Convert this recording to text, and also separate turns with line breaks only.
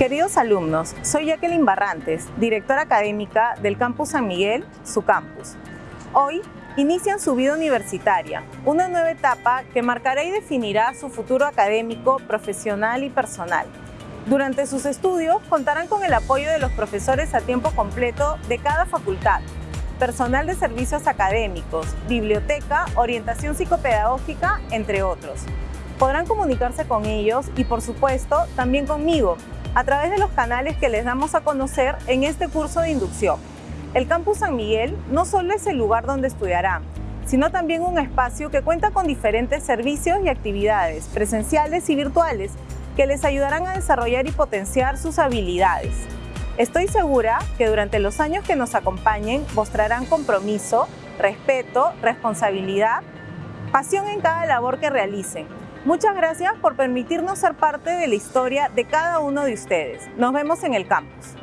Queridos alumnos, soy Jacqueline Barrantes, directora académica del Campus San Miguel, su campus. Hoy inician su vida universitaria, una nueva etapa que marcará y definirá su futuro académico, profesional y personal. Durante sus estudios contarán con el apoyo de los profesores a tiempo completo de cada facultad, personal de servicios académicos, biblioteca, orientación psicopedagógica, entre otros. Podrán comunicarse con ellos y, por supuesto, también conmigo, a través de los canales que les damos a conocer en este curso de inducción. El Campus San Miguel no solo es el lugar donde estudiarán, sino también un espacio que cuenta con diferentes servicios y actividades presenciales y virtuales que les ayudarán a desarrollar y potenciar sus habilidades. Estoy segura que durante los años que nos acompañen mostrarán compromiso, respeto, responsabilidad, pasión en cada labor que realicen. Muchas gracias por permitirnos ser parte de la historia de cada uno de ustedes. Nos vemos en el campus.